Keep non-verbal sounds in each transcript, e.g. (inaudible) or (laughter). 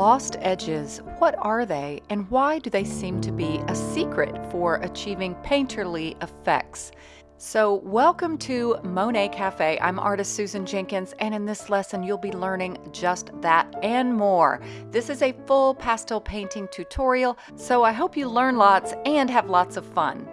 Lost edges, what are they and why do they seem to be a secret for achieving painterly effects? So welcome to Monet Cafe. I'm artist Susan Jenkins and in this lesson you'll be learning just that and more. This is a full pastel painting tutorial, so I hope you learn lots and have lots of fun.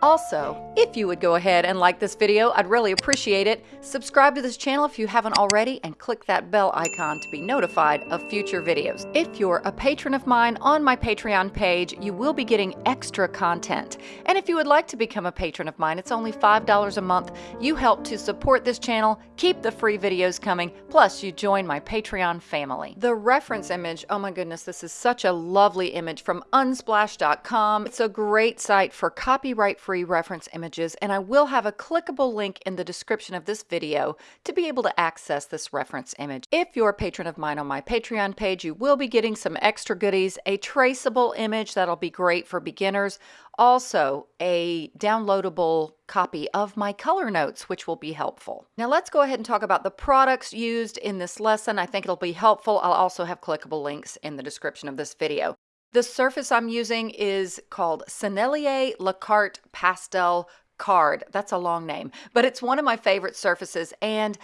Also, if you would go ahead and like this video, I'd really appreciate it. Subscribe to this channel if you haven't already and click that bell icon to be notified of future videos. If you're a patron of mine on my Patreon page, you will be getting extra content. And if you would like to become a patron of mine, it's only $5 a month. You help to support this channel, keep the free videos coming, plus you join my Patreon family. The reference image, oh my goodness, this is such a lovely image from unsplash.com. It's a great site for copyright free reference images, and I will have a clickable link in the description of this video to be able to access this reference image. If you're a patron of mine on my Patreon page, you will be getting some extra goodies, a traceable image that'll be great for beginners, also a downloadable copy of my color notes, which will be helpful. Now let's go ahead and talk about the products used in this lesson. I think it'll be helpful. I'll also have clickable links in the description of this video. The surface I'm using is called Sennelier La Carte Pastel Card. That's a long name, but it's one of my favorite surfaces and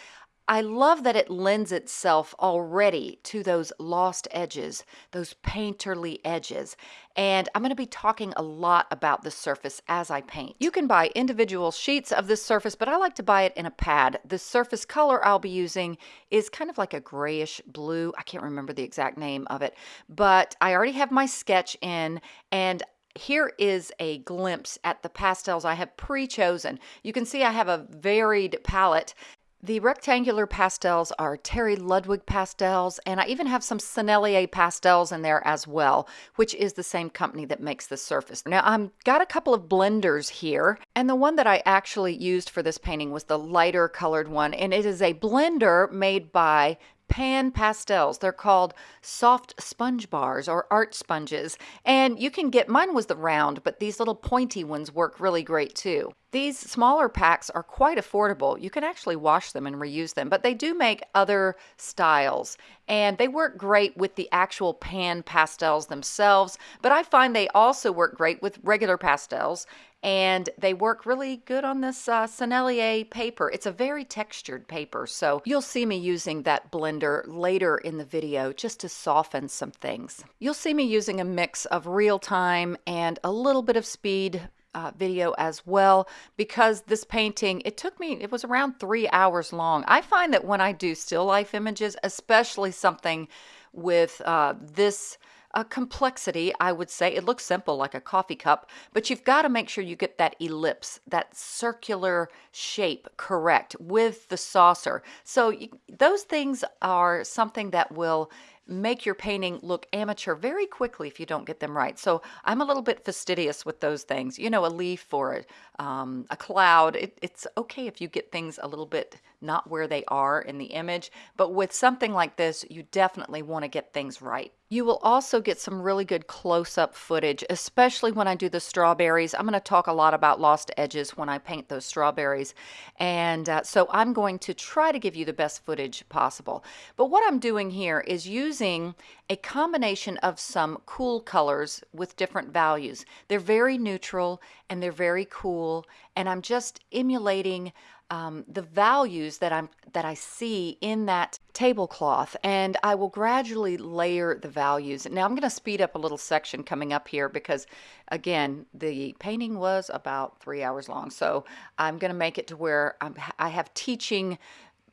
I love that it lends itself already to those lost edges, those painterly edges. And I'm going to be talking a lot about the surface as I paint. You can buy individual sheets of this surface, but I like to buy it in a pad. The surface color I'll be using is kind of like a grayish blue. I can't remember the exact name of it, but I already have my sketch in and here is a glimpse at the pastels I have pre-chosen. You can see I have a varied palette the rectangular pastels are Terry Ludwig pastels, and I even have some Sennelier pastels in there as well, which is the same company that makes the surface. Now, I've got a couple of blenders here, and the one that I actually used for this painting was the lighter colored one, and it is a blender made by pan pastels. They're called soft sponge bars or art sponges. And you can get, mine was the round, but these little pointy ones work really great too. These smaller packs are quite affordable. You can actually wash them and reuse them, but they do make other styles and they work great with the actual pan pastels themselves. But I find they also work great with regular pastels and they work really good on this uh, Sennelier paper. It's a very textured paper, so you'll see me using that blender later in the video just to soften some things. You'll see me using a mix of real time and a little bit of speed uh, video as well because this painting it took me it was around three hours long i find that when i do still life images especially something with uh, this a complexity, I would say. It looks simple like a coffee cup, but you've got to make sure you get that ellipse, that circular shape correct with the saucer. So you, those things are something that will make your painting look amateur very quickly if you don't get them right. So I'm a little bit fastidious with those things. You know, a leaf or a, um, a cloud, it, it's okay if you get things a little bit not where they are in the image, but with something like this, you definitely want to get things right. You will also get some really good close-up footage, especially when I do the strawberries. I'm going to talk a lot about lost edges when I paint those strawberries. And uh, so I'm going to try to give you the best footage possible. But what I'm doing here is using a combination of some cool colors with different values. They're very neutral and they're very cool. And I'm just emulating um, the values that I'm that I see in that tablecloth and I will gradually layer the values. Now I'm going to speed up a little section coming up here because again the painting was about three hours long so I'm going to make it to where I'm, I have teaching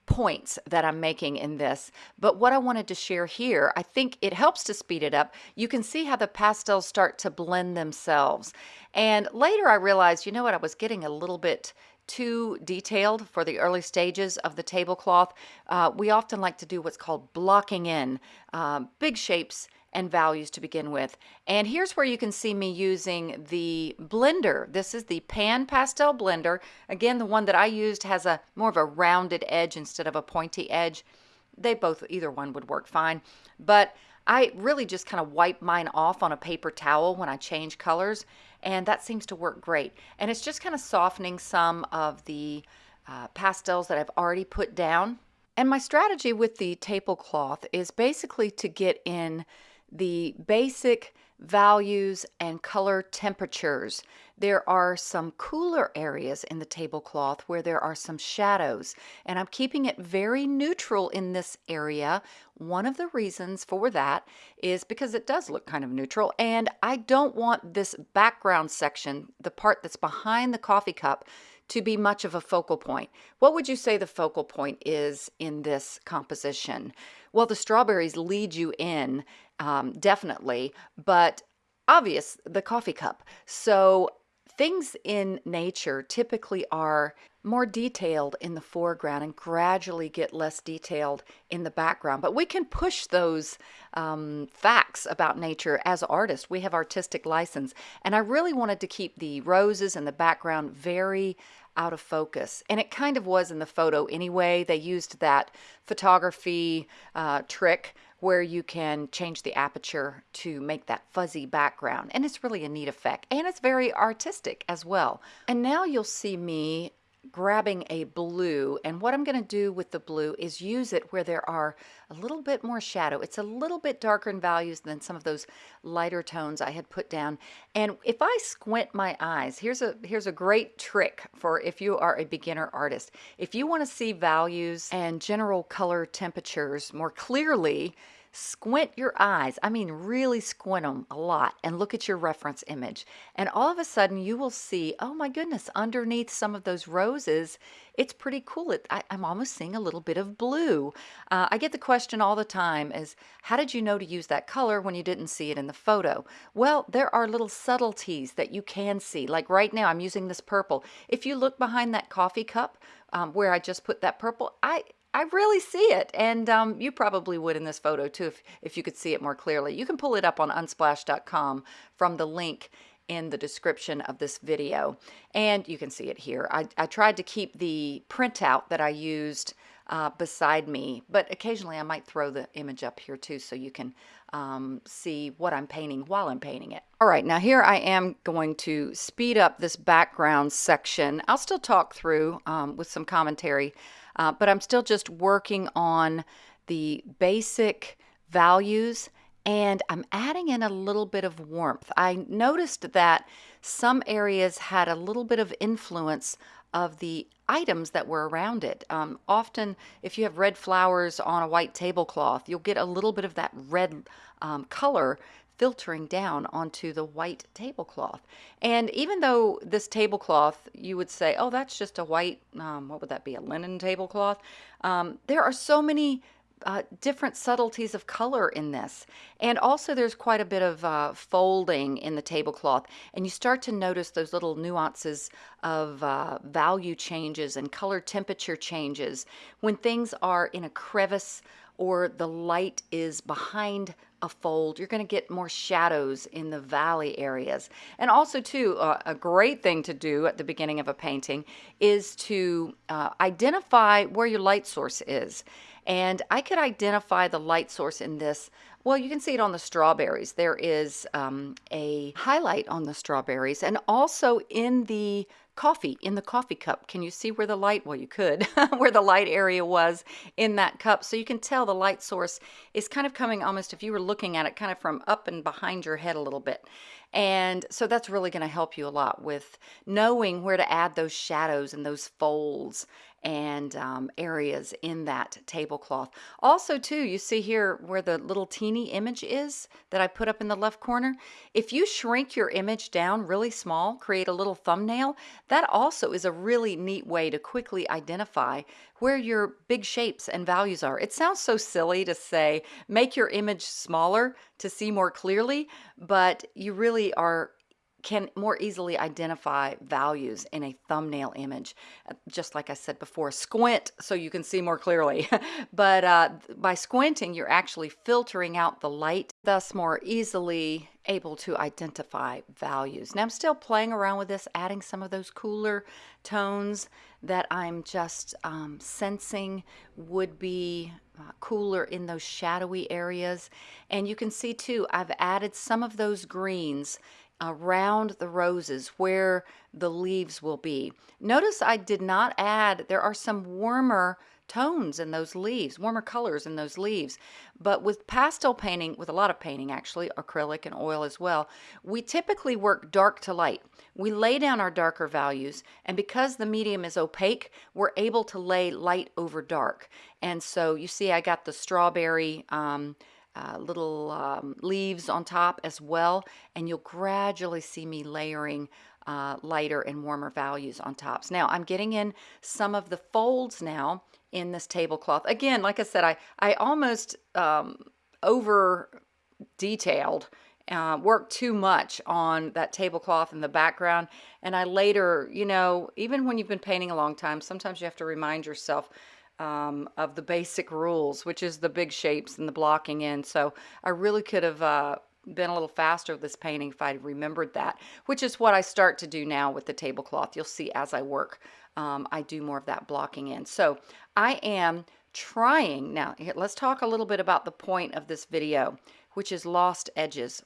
points that I'm making in this. But what I wanted to share here, I think it helps to speed it up. You can see how the pastels start to blend themselves. And later I realized, you know what, I was getting a little bit too detailed for the early stages of the tablecloth, uh, we often like to do what's called blocking in uh, big shapes and values to begin with. And here's where you can see me using the blender. This is the Pan Pastel blender. Again, the one that I used has a more of a rounded edge instead of a pointy edge. They both, either one would work fine. But I really just kind of wipe mine off on a paper towel when I change colors and that seems to work great. And it's just kind of softening some of the uh, pastels that I've already put down. And my strategy with the tablecloth is basically to get in the basic values and color temperatures. There are some cooler areas in the tablecloth where there are some shadows, and I'm keeping it very neutral in this area. One of the reasons for that is because it does look kind of neutral, and I don't want this background section, the part that's behind the coffee cup, to be much of a focal point. What would you say the focal point is in this composition? Well, the strawberries lead you in, um, definitely, but obvious, the coffee cup. So things in nature typically are more detailed in the foreground and gradually get less detailed in the background. But we can push those um, facts about nature as artists. We have artistic license. And I really wanted to keep the roses and the background very out of focus. And it kind of was in the photo anyway. They used that photography uh, trick where you can change the aperture to make that fuzzy background. And it's really a neat effect. And it's very artistic as well. And now you'll see me grabbing a blue and what I'm going to do with the blue is use it where there are a little bit more shadow. It's a little bit darker in values than some of those lighter tones I had put down. And if I squint my eyes, here's a here's a great trick for if you are a beginner artist. If you want to see values and general color temperatures more clearly, Squint your eyes, I mean really squint them a lot and look at your reference image. And all of a sudden you will see, oh my goodness, underneath some of those roses, it's pretty cool. It, I, am almost seeing a little bit of blue. Uh, I get the question all the time is, how did you know to use that color when you didn't see it in the photo? Well, there are little subtleties that you can see. Like right now, I'm using this purple. If you look behind that coffee cup um, where I just put that purple, I I really see it. And um, you probably would in this photo too if, if you could see it more clearly. You can pull it up on unsplash.com from the link in the description of this video. And you can see it here. I, I tried to keep the printout that I used uh, beside me, but occasionally I might throw the image up here too so you can um, see what I'm painting while I'm painting it. All right, now here I am going to speed up this background section. I'll still talk through um, with some commentary uh, but I'm still just working on the basic values and I'm adding in a little bit of warmth. I noticed that some areas had a little bit of influence of the items that were around it. Um, often, if you have red flowers on a white tablecloth, you'll get a little bit of that red um, color filtering down onto the white tablecloth. And even though this tablecloth, you would say, oh, that's just a white, um, what would that be, a linen tablecloth? Um, there are so many uh, different subtleties of color in this. And also there's quite a bit of uh, folding in the tablecloth and you start to notice those little nuances of uh, value changes and color temperature changes when things are in a crevice or the light is behind a fold, you're going to get more shadows in the valley areas. And also too, uh, a great thing to do at the beginning of a painting is to uh, identify where your light source is. And I could identify the light source in this well, you can see it on the strawberries. There is um, a highlight on the strawberries and also in the coffee in the coffee cup. Can you see where the light, well, you could, (laughs) where the light area was in that cup. So you can tell the light source is kind of coming almost, if you were looking at it, kind of from up and behind your head a little bit. And so that's really going to help you a lot with knowing where to add those shadows and those folds and um, areas in that tablecloth. Also too, you see here where the little teeny image is that I put up in the left corner. If you shrink your image down really small, create a little thumbnail, that also is a really neat way to quickly identify where your big shapes and values are. It sounds so silly to say, make your image smaller to see more clearly, but you really are can more easily identify values in a thumbnail image. Uh, just like I said before, squint so you can see more clearly. (laughs) but uh, by squinting, you're actually filtering out the light, thus more easily able to identify values. Now I'm still playing around with this, adding some of those cooler tones that I'm just um, sensing would be uh, cooler in those shadowy areas. And you can see too, I've added some of those greens around the roses where the leaves will be. Notice I did not add, there are some warmer tones in those leaves, warmer colors in those leaves. But with pastel painting, with a lot of painting actually, acrylic and oil as well, we typically work dark to light. We lay down our darker values, and because the medium is opaque, we're able to lay light over dark. And so you see I got the strawberry um, uh, little um, leaves on top as well, and you'll gradually see me layering uh, lighter and warmer values on tops. Now I'm getting in some of the folds now in this tablecloth. Again, like I said, I, I almost um, over detailed uh, worked too much on that tablecloth in the background. And I later, you know, even when you've been painting a long time, sometimes you have to remind yourself um, of the basic rules, which is the big shapes and the blocking in. So I really could have uh, been a little faster with this painting if I'd remembered that, which is what I start to do now with the tablecloth. You'll see as I work, um, I do more of that blocking in. So I am trying, now let's talk a little bit about the point of this video, which is lost edges.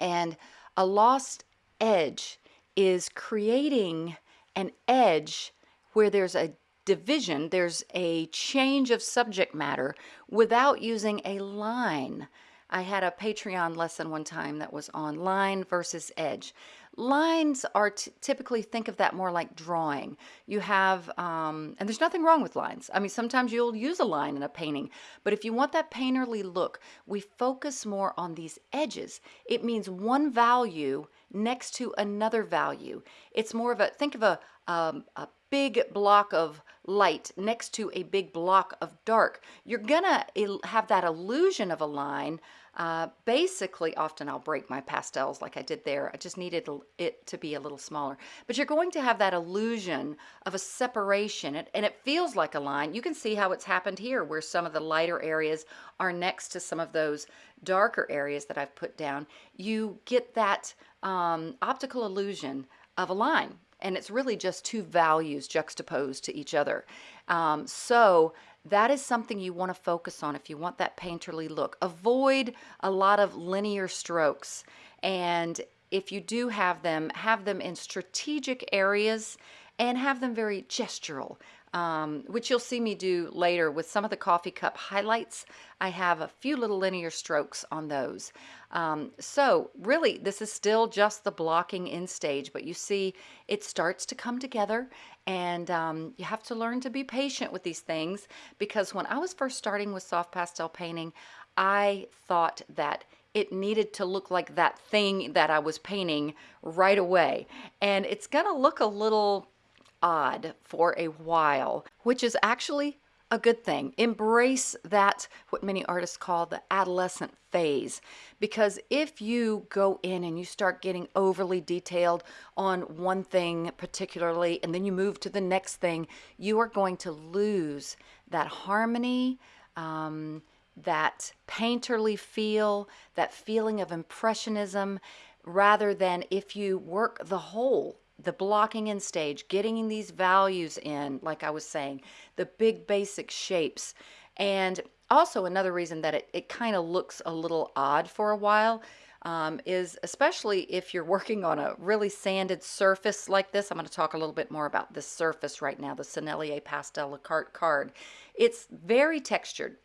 And a lost edge is creating an edge where there's a division, there's a change of subject matter without using a line. I had a Patreon lesson one time that was on line versus edge. Lines are typically, think of that more like drawing. You have, um, and there's nothing wrong with lines. I mean, sometimes you'll use a line in a painting, but if you want that painterly look, we focus more on these edges. It means one value next to another value. It's more of a, think of a, um, a big block of light next to a big block of dark. You're gonna have that illusion of a line. Uh, basically, often I'll break my pastels like I did there. I just needed it to be a little smaller. But you're going to have that illusion of a separation, and it feels like a line. You can see how it's happened here, where some of the lighter areas are next to some of those darker areas that I've put down. You get that um, optical illusion of a line and it's really just two values juxtaposed to each other. Um, so that is something you want to focus on if you want that painterly look. Avoid a lot of linear strokes, and if you do have them, have them in strategic areas and have them very gestural um, which you'll see me do later with some of the coffee cup highlights. I have a few little linear strokes on those. Um, so really, this is still just the blocking in stage, but you see it starts to come together and um, you have to learn to be patient with these things because when I was first starting with soft pastel painting, I thought that it needed to look like that thing that I was painting right away. And it's going to look a little odd for a while, which is actually a good thing. Embrace that, what many artists call the adolescent phase. Because if you go in and you start getting overly detailed on one thing particularly, and then you move to the next thing, you are going to lose that harmony, um, that painterly feel, that feeling of impressionism, rather than if you work the whole the blocking in stage, getting these values in, like I was saying, the big basic shapes. And also another reason that it, it kind of looks a little odd for a while um, is especially if you're (laughs) working on a really sanded surface like this. I'm going to talk a little bit more about this surface right now, the Sennelier Pastel La Carte card. It's very textured.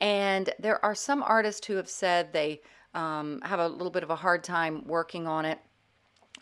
And there are some artists who have said they um, have a little bit of a hard time working on it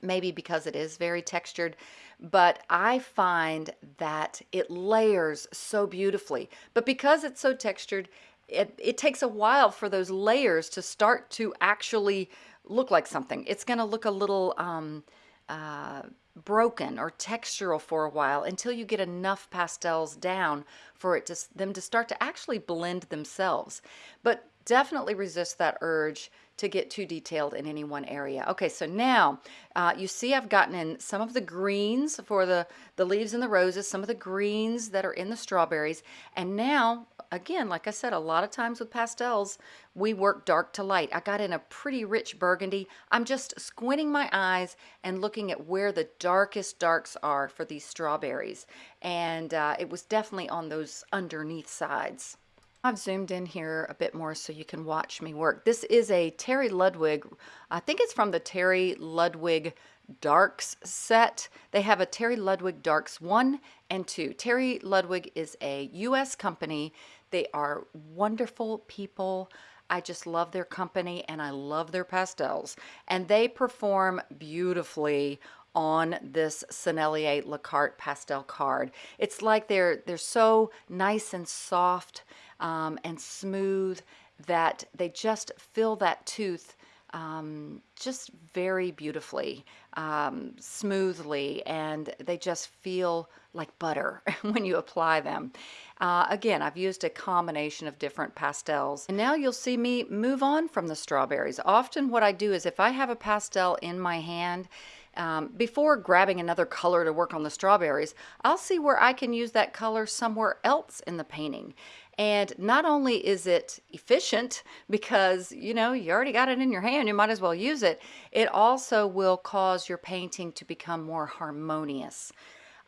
maybe because it is very textured, but I find that it layers so beautifully. But because it's so textured, it, it takes a while for those layers to start to actually look like something. It's going to look a little um, uh, broken or textural for a while until you get enough pastels down for it to them to start to actually blend themselves. But definitely resist that urge to get too detailed in any one area. Okay, so now uh, you see I've gotten in some of the greens for the, the leaves and the roses, some of the greens that are in the strawberries. And now, again, like I said, a lot of times with pastels, we work dark to light. I got in a pretty rich burgundy. I'm just squinting my eyes and looking at where the darkest darks are for these strawberries. And uh, it was definitely on those underneath sides. I've zoomed in here a bit more so you can watch me work. This is a Terry Ludwig, I think it's from the Terry Ludwig Darks set. They have a Terry Ludwig Darks 1 and 2. Terry Ludwig is a U.S. company. They are wonderful people. I just love their company and I love their pastels. And they perform beautifully on this Sennelier La Carte pastel card. It's like they're they're so nice and soft um, and smooth that they just fill that tooth um, just very beautifully, um, smoothly, and they just feel like butter (laughs) when you apply them. Uh, again, I've used a combination of different pastels. And now you'll see me move on from the strawberries. Often what I do is if I have a pastel in my hand, um, before grabbing another color to work on the strawberries, I'll see where I can use that color somewhere else in the painting. And not only is it efficient (laughs) because, you know, you already got it in your hand, you might as well use it, it also will cause your painting to become more harmonious.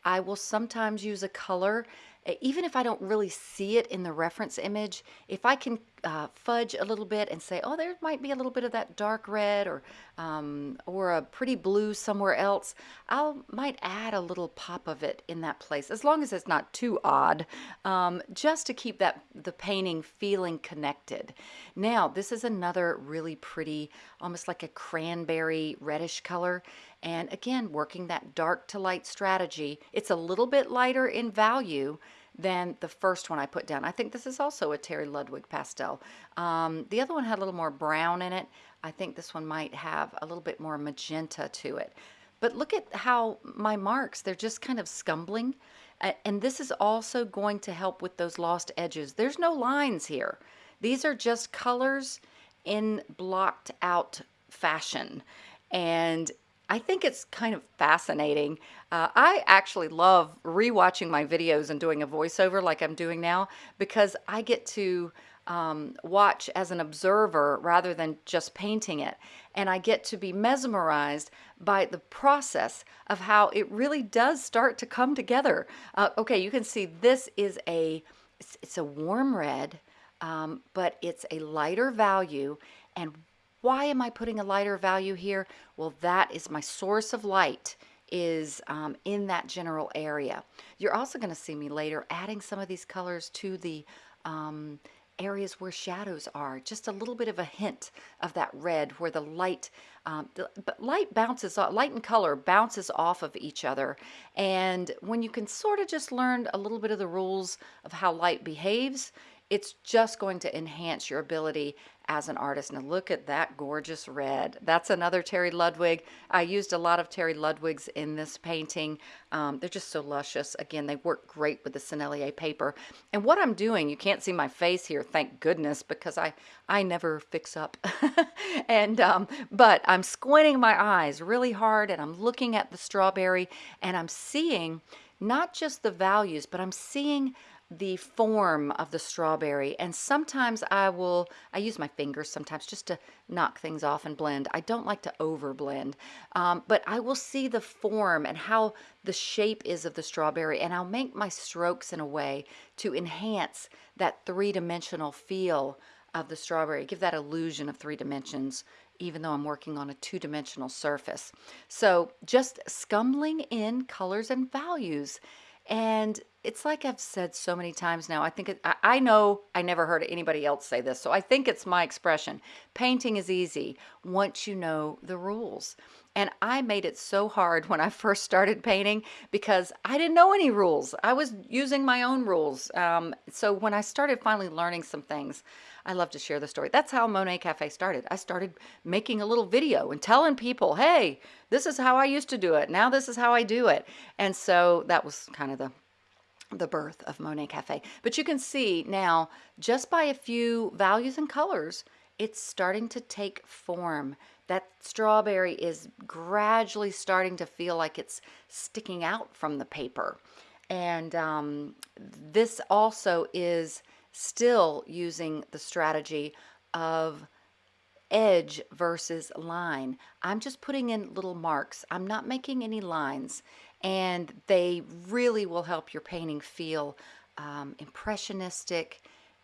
I will sometimes use a color even if I don't really see it in the reference image, if I can uh, fudge a little bit and say, oh, there might be a little bit of that dark red or um, or a pretty blue somewhere else, I might add a little pop of it in that place, as long as it's not too odd, um, just to keep that the painting feeling connected. Now, this is another really pretty, almost like a cranberry reddish color. And again, working that dark to light strategy, it's a little bit lighter in value than the first one I put down. I think this is also a Terry Ludwig pastel. Um, the other one had a little more brown in it. I think this one might have a little bit more magenta to it. But look at how my marks, they're just kind of scumbling. And this is also going to help with those lost edges. There's no lines here. These are just colors in blocked out fashion. And I think it's kind of fascinating. Uh, I actually love rewatching my videos and doing a voiceover like I'm doing now because I get to um, watch as an observer rather than just painting it. And I get to be mesmerized by the process of how it really does start to come together. Uh, okay, you can see this is a, it's, it's a warm red, um, but it's a lighter value. And why am I putting a lighter value here? Well, that is my source of light is um, in that general area. You're also going to see me later adding some of these colors to the um, areas where shadows are. Just a little bit of a hint of that red where the light, um, the, but light bounces off, light and color bounces off of each other. And when you can sort of just learn a little bit of the rules of how light behaves, it's just going to enhance your ability as an artist. Now look at that gorgeous red. That's another Terry Ludwig. I used a lot of Terry Ludwigs in this painting. Um, they're just so luscious. Again, they work great with the Sennelier paper. And what I'm doing, you can't see my face here, thank goodness, because I, I never fix up. (laughs) and um, But I'm squinting my eyes really hard and I'm looking at the strawberry and I'm seeing not just the values, but I'm seeing the form of the strawberry and sometimes I will I use my fingers sometimes just to knock things off and blend. I don't like to over blend um, but I will see the form and how the shape is of the strawberry and I'll make my strokes in a way to enhance that three-dimensional feel of the strawberry give that illusion of three dimensions even though I'm working on a two-dimensional surface. So just scumbling in colors and values and it's like I've said so many times now. I think it, I, I know I never heard anybody else say this, so I think it's my expression. Painting is easy once you know the rules. And I made it so hard when I first started painting because I didn't know any rules. I was using my own rules. Um, so when I started finally learning some things, I love to share the story. That's how Monet Cafe started. I started making a little video and telling people, hey, this is how I used to do it. Now this is how I do it. And so that was kind of the the birth of Monet Cafe. But you can see now, just by a few values and colors, it's starting to take form. That strawberry is gradually starting to feel like it's sticking out from the paper. And um, this also is still using the strategy of edge versus line. I'm just putting in little marks. I'm not making any lines and they really will help your painting feel um, impressionistic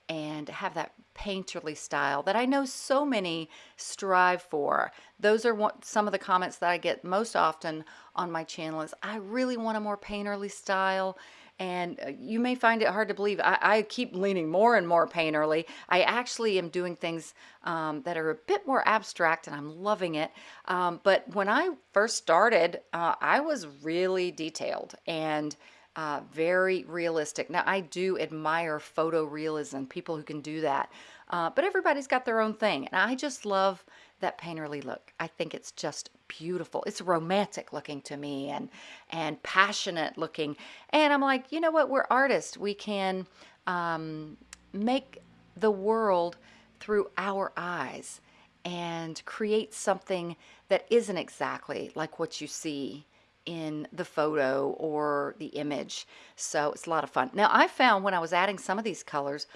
and have that painterly style that I know so many strive for. Those are some of the comments that I get most often on my channel is I really want a more painterly style and uh, you may find it hard to believe. I, I, keep leaning more and more painterly. I actually am doing things um, that are a bit more abstract and I'm loving it. Um, but when I first started, uh, I was really detailed and uh, very realistic. Now, I do admire photorealism, people who can do that. Uh, but everybody's got their own thing. And I just love that painterly look. I think it's just beautiful. It's romantic looking to me and and passionate looking. And I'm like, you know what? We're artists. We can um, make the world through our eyes and create something that isn't exactly like what you see in the photo or the image. So it's a lot of fun. Now I found when I was adding some of these colors,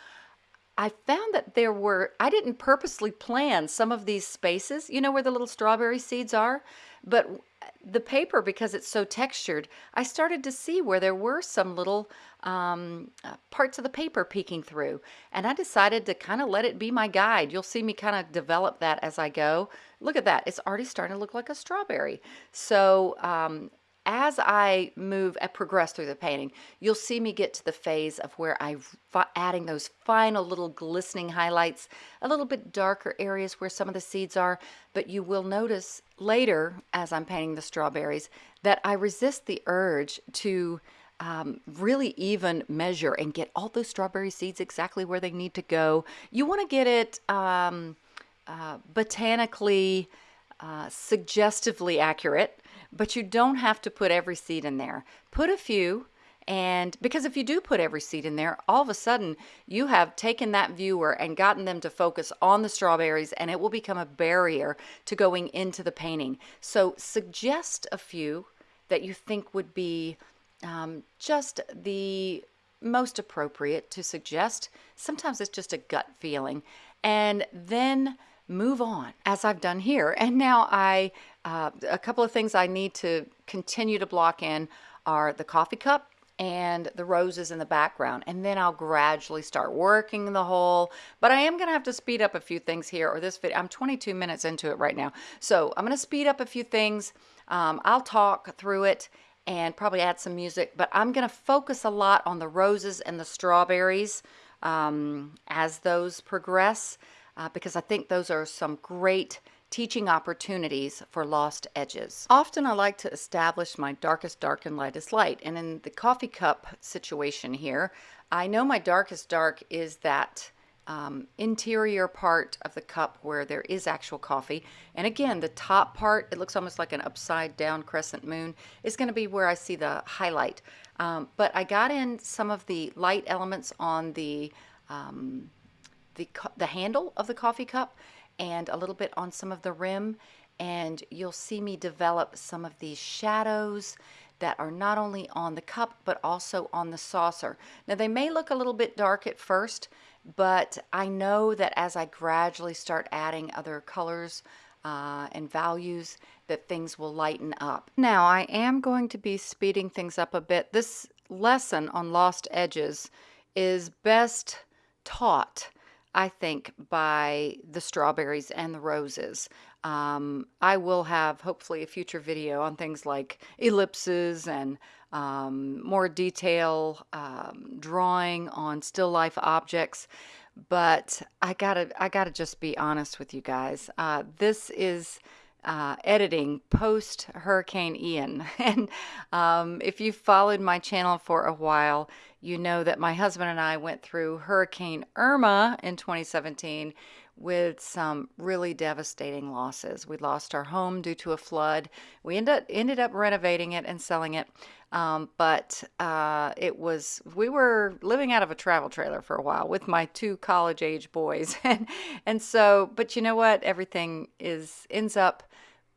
I found that there were, I didn't purposely plan some of these spaces, you know where the little strawberry seeds are? But the paper, because it's so textured, I started to see where there were some little um, uh, parts of the paper peeking through. And I decided to kind of let it be my guide. You'll see me kind of develop that as I go. Look at that. It's already starting to look like a strawberry. So um, as I move and progress through the painting, you'll see me get to the phase of where I'm adding those final little glistening highlights, a little bit darker areas where some of the seeds are, but you will notice later as I'm painting the strawberries that I resist the urge to um, really even measure and get all those strawberry seeds exactly where they need to go. You want to get it um, uh, botanically, uh, suggestively accurate but you don't have to put every seed in there. Put a few, and because if you do put every seed in there, all of a sudden you have taken that viewer and gotten them to focus on the strawberries and it will become a barrier to going into the painting. So suggest a few that you think would be um, just the most appropriate to suggest. Sometimes it's just a gut feeling. And then move on as I've done here. And now I, uh, a couple of things I need to continue to block in are the coffee cup and the roses in the background. And then I'll gradually start working the whole, but I am gonna have to speed up a few things here or this video, I'm 22 minutes into it right now. So I'm gonna speed up a few things. Um, I'll talk through it and probably add some music, but I'm gonna focus a lot on the roses and the strawberries um, as those progress uh, because I think those are some great teaching opportunities for lost edges. Often I like to establish my darkest dark and lightest light. And in the coffee cup situation here, I know my darkest dark is that um, interior part of the cup where there is actual coffee. And again, the top part, it looks almost like an upside down crescent moon, is going to be where I see the highlight. Um, but I got in some of the light elements on the um, the, the handle of the coffee cup and a little bit on some of the rim and you'll see me develop some of these shadows that are not only on the cup but also on the saucer. Now they may look a little bit dark at first but I know that as I gradually start adding other colors uh, and values that things will lighten up. Now I am going to be speeding things up a bit. This lesson on lost edges is best taught I think, by the strawberries and the roses. Um, I will have hopefully a future video on things like ellipses and um, more detail um, drawing on still life objects. But I gotta, I gotta just be honest with you guys. Uh, this is uh, editing post Hurricane Ian. (laughs) and um, if you've followed my channel for a while, you know that my husband and I went through Hurricane Irma in 2017 with some really devastating losses. We lost our home due to a flood. We ended up, ended up renovating it and selling it. Um, but uh, it was, we were living out of a travel trailer for a while with my two college age boys. (laughs) and, and so, but you know what? Everything is, ends up,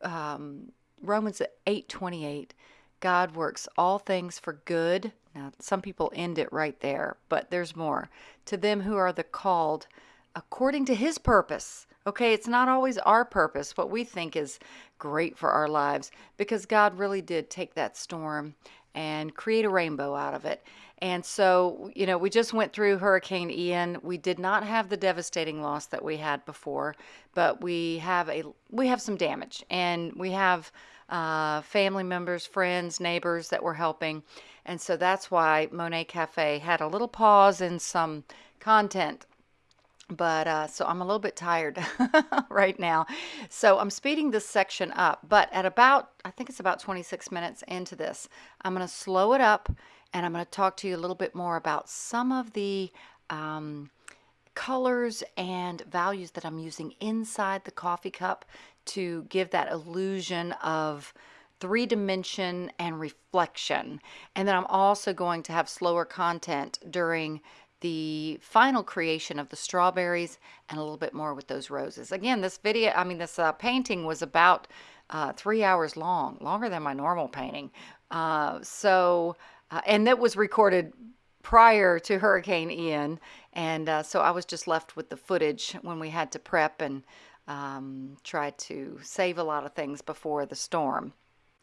um, Romans 8 28, God works all things for good. Now, some people end it right there, but there's more. To them who are the called according to his purpose. Okay, it's not always our purpose, what we think is great for our lives, because God really did take that storm and create a rainbow out of it. And so, you know, we just went through Hurricane Ian. We did not have the devastating loss that we had before, but we have a we have some damage, and we have uh, family members, friends, neighbors that were helping, and so that's why Monet Cafe had a little pause in some content but uh, so I'm a little bit tired (laughs) right now. So I'm speeding this section up, but at about, I think it's about 26 minutes into this, I'm going to slow it up and I'm going to talk to you a little bit more about some of the um, colors and values that I'm using inside the coffee cup to give that illusion of three dimension and reflection. And then I'm also going to have slower content during the final creation of the strawberries and a little bit more with those roses. Again, this video, I mean, this uh, painting was about uh, three hours long, longer than my normal painting. Uh, so, uh, and that was recorded prior to Hurricane Ian. And uh, so I was just left with the footage when we had to prep and um, try to save a lot of things before the storm.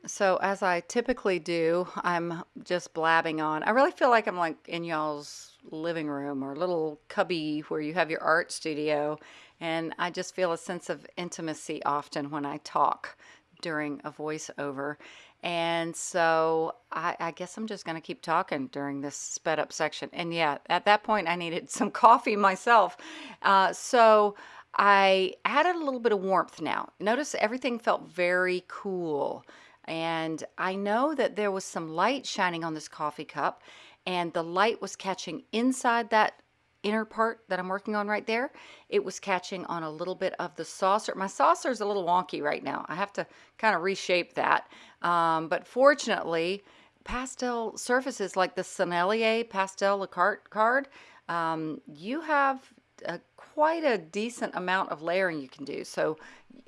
So as I typically do, I'm just blabbing on. I really feel like I'm like in y'all's living room or little cubby where you have your art studio. And I just feel a sense of intimacy often when I talk during a voiceover. And so I, I guess I'm just going to keep talking during this sped up section. And yeah, at that point, I needed (laughs) some coffee myself. Uh, so I added a little bit of warmth now. Notice everything felt very cool. And I know that there was some light shining on this coffee cup and the light was catching inside that inner part that I'm working on right there. It was catching on a little bit of the saucer. My saucer is a little wonky right now. I have to kind of reshape that. Um, but fortunately, pastel surfaces like the Sennelier Pastel La Carte card, um, you have a, quite a decent amount of layering you can do. So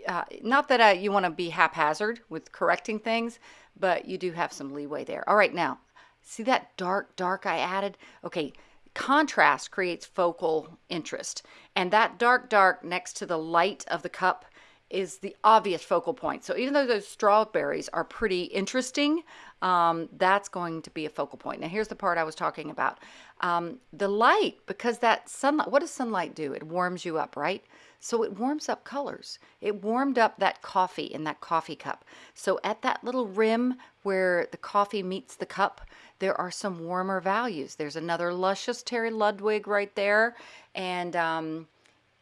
uh, not that uh, you want to be haphazard with correcting things, but you do have some leeway there. All right, now, see that dark, dark I added? Okay, contrast creates focal interest. And that dark, dark next to the light of the cup is the obvious focal point. So even though those strawberries are pretty interesting, um, that's going to be a focal point. Now here's the part I was talking about. Um, the light, because that sunlight, what does sunlight do? It warms you up, right? So it warms up colors. It warmed up that coffee in that coffee cup. So at that little rim where the coffee meets the cup, there are some warmer values. There's another luscious Terry Ludwig right there. And um,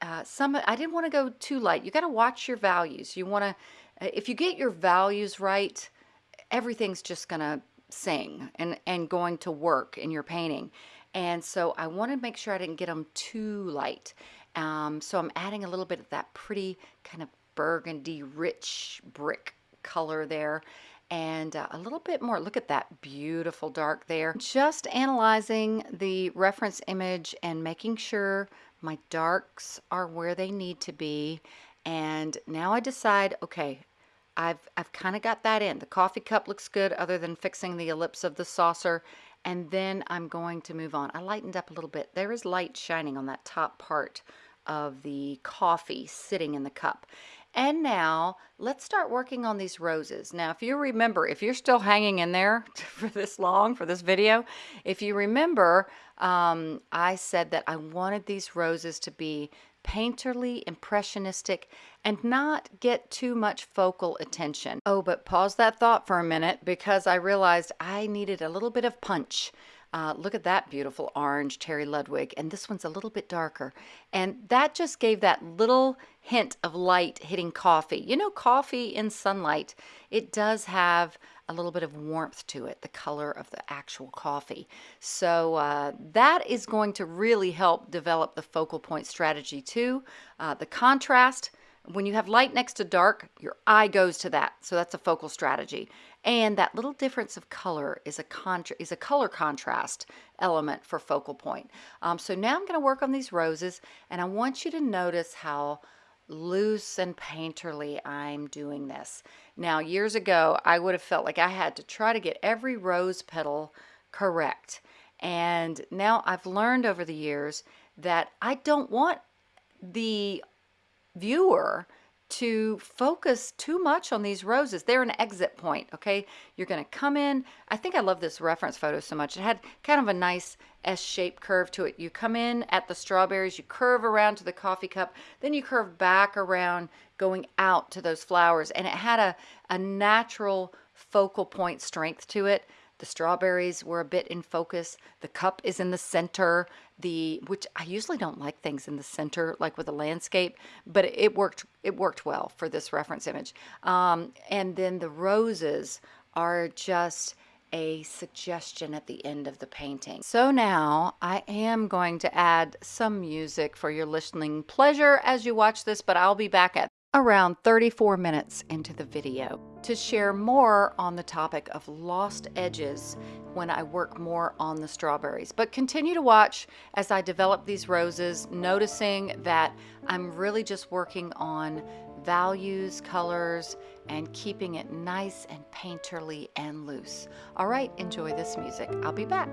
uh, some, I didn't want to go too light. You got to watch your values. You want to, uh, if you get your values right, everything's just going to sing and, and going to work in your painting. And so I wanted to make sure I didn't get them too light. Um, so I'm adding a little bit of that pretty kind of burgundy rich brick color there and uh, a little bit more. Look at that beautiful dark there. Just analyzing the reference image and making sure my darks are where they need to be. And now I decide, okay, I've, I've kind of got that in. The coffee cup looks good other than fixing the ellipse of the saucer. And then I'm going to move on. I lightened up a little bit. There is light shining on that top part of the coffee sitting in the cup. And now let's start working on these roses. Now, if you remember, if you're still hanging in there (laughs) for this long, for this video, if you remember, um, I said that I wanted these roses to be painterly, impressionistic, and not get too much focal attention. Oh, but pause that thought for a minute because I realized I needed a little bit of punch. Uh, look at that beautiful orange Terry Ludwig, and this one's a little bit darker. And that just gave that little hint of light hitting coffee. You know, coffee in sunlight, it does have a little bit of warmth to it, the color of the actual coffee. So uh, that is going to really help develop the focal point strategy too. Uh, the contrast, when you have light next to dark, your eye goes to that. So that's a focal strategy. And that little difference of color is a is a color contrast element for focal point. Um, so now I'm going to work on these roses and I want you to notice how loose and painterly I'm doing this. Now years ago I would have felt like I had to try to get every rose petal correct. And now I've learned over the years that I don't want the viewer to focus too much on these roses. They're an exit point, okay? You're going to come in. I think I love this reference photo so much. It had kind of a nice S-shaped curve to it. You come in at the strawberries, you curve around to the coffee cup, then you curve back around going out to those flowers. And it had a, a natural focal point strength to it. The strawberries were a bit in focus. The cup is in the center. The which I usually don't like things in the center, like with a landscape, but it worked. It worked well for this reference image. Um, and then the roses are just a suggestion at the end of the painting. So now I am going to add some music for your listening pleasure as you watch this, but I'll be back at around 34 minutes into the video to share more on the topic of lost edges when I work more on the strawberries. But continue to watch as I develop these roses, noticing that I'm really just working on values, colors, and keeping it nice and painterly and loose. All right, enjoy this music. I'll be back.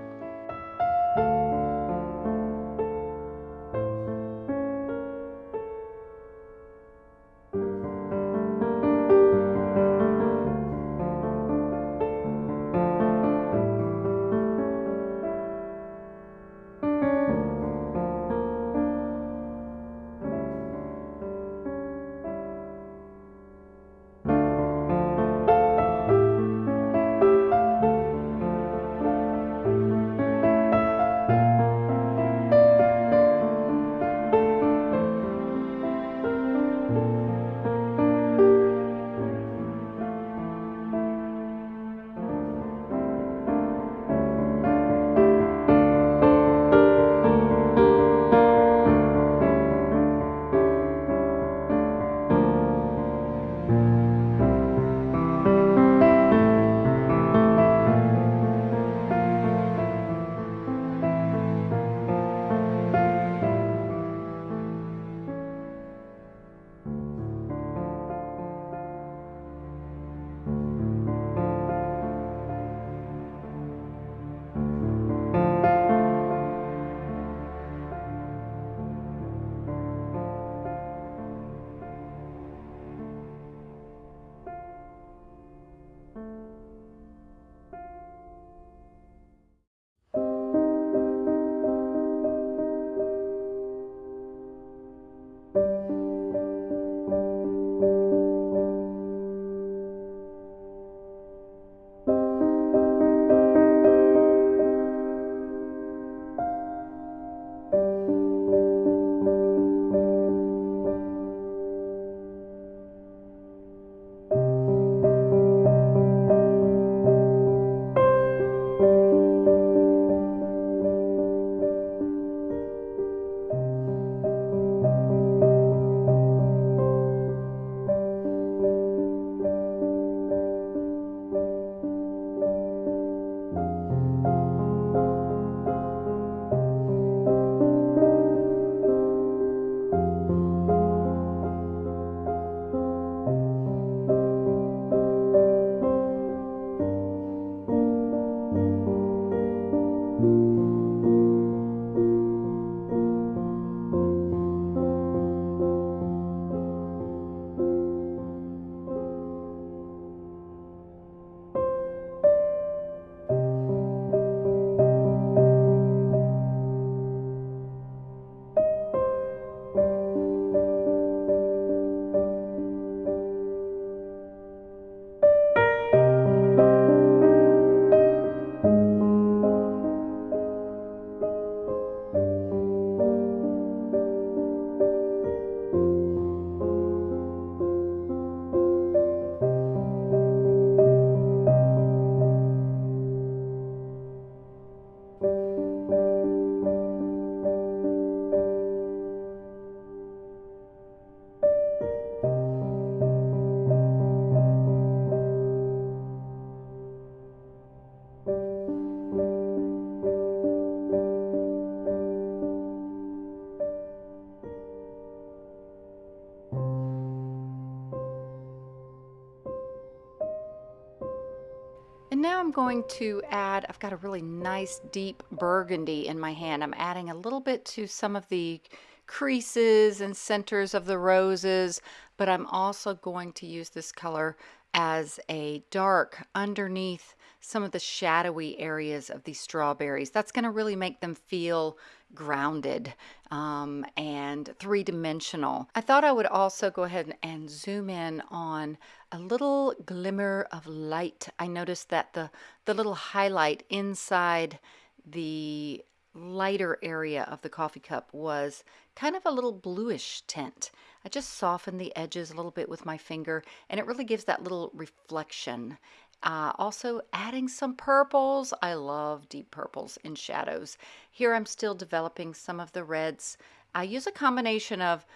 Going to add, I've got a really nice deep burgundy in my hand. I'm adding a little bit to some of the creases and centers of the roses, but I'm also going to use this color as a dark underneath some of the shadowy areas of these strawberries. That's going to really make them feel grounded um, and three-dimensional. I thought I would also go ahead and zoom in on a little glimmer of light. I noticed that the, the little highlight inside the lighter area of the coffee cup was kind of a little bluish tint. I just softened the edges a little bit with my finger and it really gives that little reflection. Uh, also adding some purples. I love deep purples in shadows. Here I'm still developing some of the reds. I use a combination of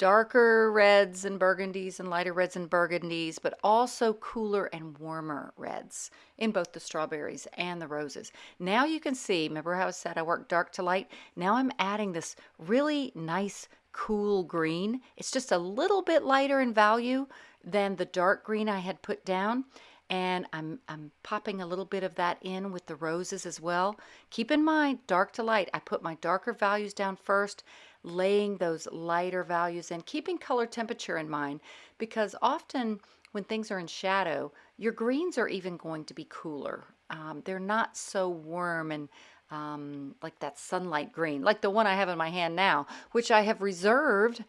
darker reds and burgundies and lighter reds and burgundies, but also cooler and warmer reds in both the strawberries and the roses. Now you can see, remember how I said I work dark to light? Now I'm adding this really nice cool green. It's just a little bit lighter in value than the dark green I had put down and I'm, I'm popping a little bit of that in with the roses as well. Keep in mind, dark to light, I put my darker values down first laying those lighter values and keeping color temperature in mind, because often when things are in shadow, your greens are even going to be cooler. Um, they're not so warm and um, like that sunlight green, like the one I have in my hand now, which I have reserved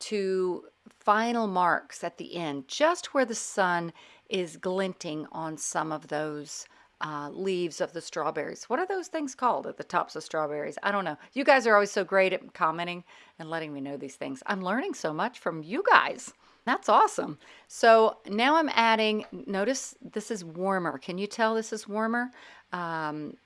to final marks at the end, just where the sun is glinting on some of those uh, leaves of the strawberries. What are those things called at the tops of strawberries? I don't know. You guys are always so great at commenting and letting me know these things. I'm learning so much from you guys. That's awesome. So now I'm adding, notice this is warmer. Can you tell this is warmer? Um,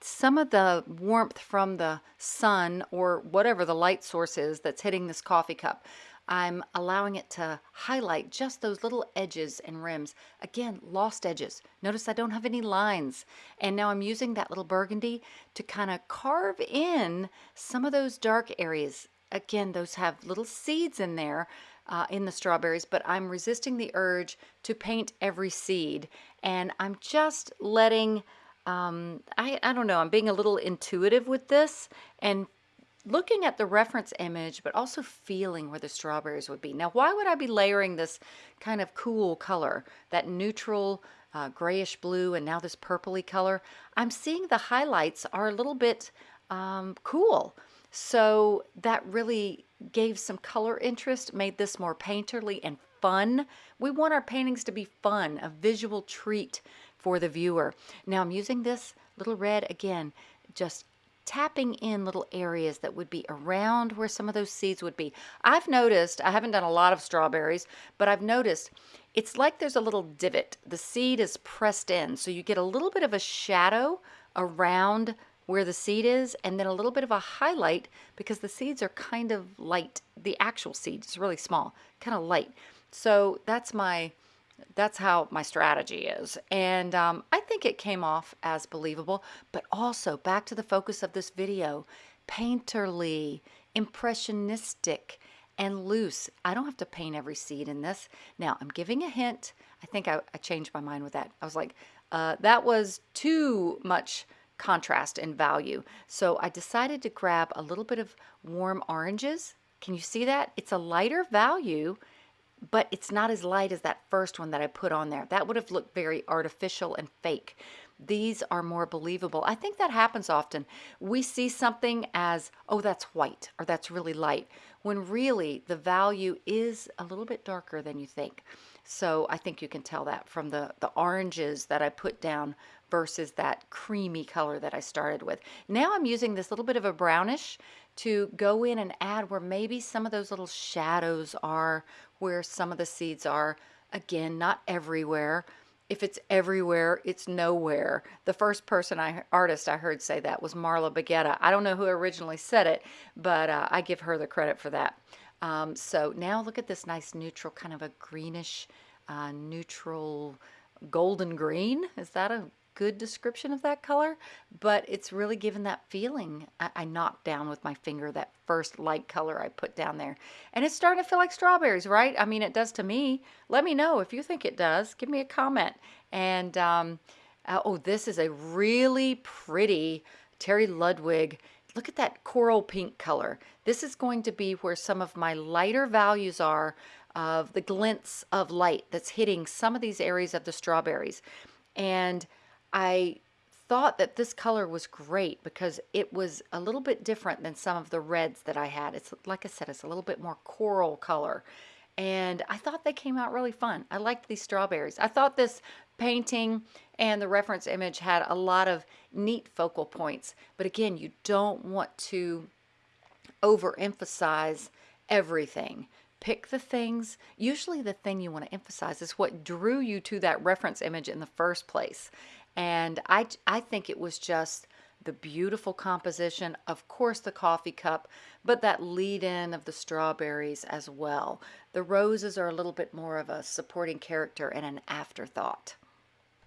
some of the warmth from the sun or whatever the light source is that's hitting this coffee cup I'm allowing it to highlight just those little edges and rims. Again, lost edges. Notice I don't have any lines. And now I'm using that little burgundy to kind of carve in some of those dark areas. Again, those have little seeds in there uh, in the strawberries, but I'm resisting the urge to paint every seed. And I'm just letting, um, I, I don't know, I'm being a little intuitive with this and looking at the reference image, but also feeling where the strawberries would be. Now, why would I be layering this kind of cool color, that neutral uh, grayish blue and now this purpley color? I'm seeing the highlights are a little bit um, cool. So that really gave some color interest, made this more painterly and fun. We want our paintings to be fun, a visual treat for the viewer. Now I'm using this little red again, just tapping in little areas that would be around where some of those seeds would be. I've noticed, I haven't done a lot of strawberries, but I've noticed it's like there's a little divot. The seed is pressed in, so you get a little bit of a shadow around where the seed is and then a little bit of a highlight because the seeds are kind of light. The actual seed is really small, kind of light. So that's my that's how my strategy is. And um, I think it came off as believable, but also back to the focus of this video, painterly, impressionistic, and loose. I don't have to paint every seed in this. Now I'm giving a hint. I think I, I changed my mind with that. I was like, uh, that was too much contrast and value. So I decided to grab a little bit of warm oranges. Can you see that? It's a lighter value but it's not as light as that first one that I put on there. That would have looked very artificial and fake. These are more believable. I think that happens often. We see something as, oh, that's white or that's really light, when really the value is a little bit darker than you think. So I think you can tell that from the, the oranges that I put down versus that creamy color that I started with. Now I'm using this little bit of a brownish to go in and add where maybe some of those little shadows are, where some of the seeds are. Again, not everywhere. If it's everywhere, it's nowhere. The first person I artist I heard say that was Marla Baguetta. I don't know who originally said it, but uh, I give her the credit for that. Um, so now look at this nice neutral, kind of a greenish, uh, neutral golden green. Is that a good description of that color, but it's really given that feeling. I, I, knocked down with my finger that first light color I put down there. And it's starting to feel like strawberries, right? I mean, it does to me. Let me know if you think it does. Give me a comment. And, um, uh, oh, this is a really pretty Terry Ludwig look at that coral pink color. This is going to be where some of my lighter values are of the glints of light that's hitting some of these areas of the strawberries. And I thought that this color was great because it was a little bit different than some of the reds that I had. It's like I said, it's a little bit more coral color. And I thought they came out really fun. I liked these strawberries. I thought this painting and the reference image had a lot of neat focal points. But again, you don't want to overemphasize everything. Pick the things, usually the thing you want to emphasize is what drew you to that reference image in the first place. And I, I think it was just the beautiful composition, of course the coffee cup, but that lead in of the strawberries as well. The roses are a little bit more of a supporting character and an afterthought.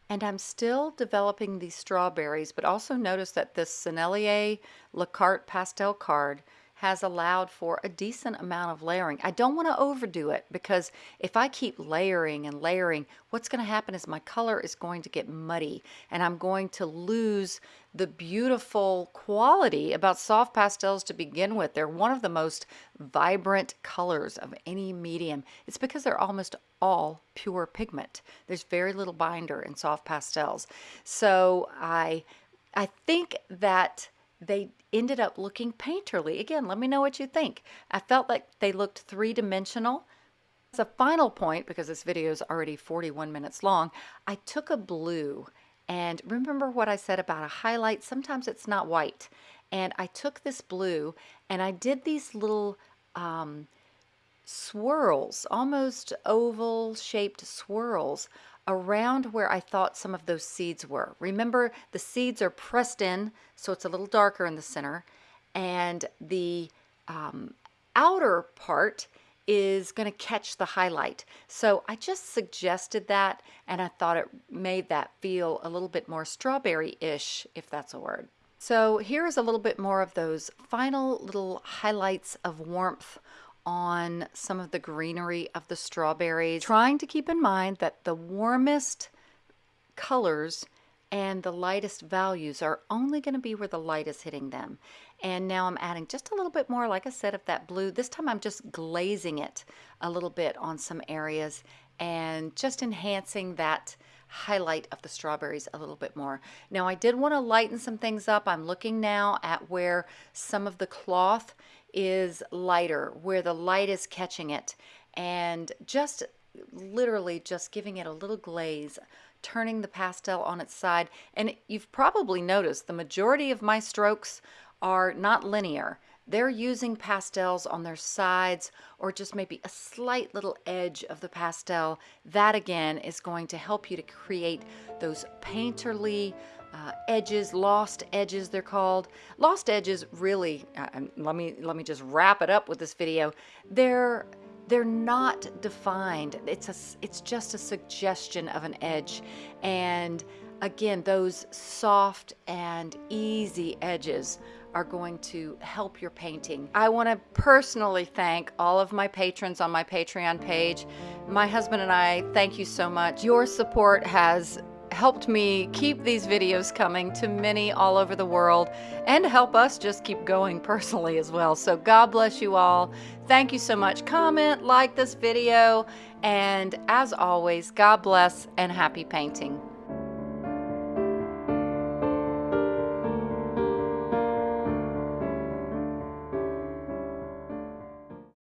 And I'm still developing these strawberries, but also notice that this Sennelier La Carte pastel card has allowed for a decent amount of layering. I don't want to overdo it because if I keep layering and layering, what's going to happen is my color is going to get muddy and I'm going to lose the beautiful quality about soft pastels to begin with. They're one of the most vibrant colors of any medium. It's because they're almost all pure pigment. There's very little binder in soft pastels. So I I think that they ended up looking painterly. Again, let me know what you think. I felt like they looked three-dimensional. As a final point, because this video is already 41 minutes long, I took a blue and remember what I said about a highlight? Sometimes it's not white. And I took this blue and I did these little um, swirls, almost oval shaped swirls around where I thought some of those seeds were. Remember, the seeds are pressed in, so it's a little darker in the center, and the um, outer part is going to catch the highlight. So I just suggested that, and I thought it made that feel a little bit more strawberry-ish, if that's a word. So here's a little bit more of those final little highlights of warmth on some of the greenery of the strawberries, trying to keep in mind that the warmest colors and the lightest values are only going to be where the light is hitting them. And now I'm adding just a little bit more, like I said, of that blue. This time I'm just glazing it a little bit on some areas and just enhancing that highlight of the strawberries a little bit more. Now I did want to lighten some things up. I'm looking now at where some of the cloth is lighter, where the light is catching it, and just literally just giving it a little glaze, turning the pastel on its side. And you've probably noticed the majority of my strokes are not linear. They're using pastels on their sides or just maybe a slight little edge of the pastel. That again is going to help you to create those painterly uh, edges, lost edges they're called. Lost edges really, uh, let me let me just wrap it up with this video. They're they're not defined. It's a it's just a suggestion of an edge and again those soft and easy edges are going to help your painting. I want to personally thank all of my patrons on my Patreon page. My husband and I thank you so much. Your support has helped me keep these videos coming to many all over the world and help us just keep going (laughs) personally as well. So God bless you all. Thank you so much. Comment, like this video, and as always, God bless and happy painting.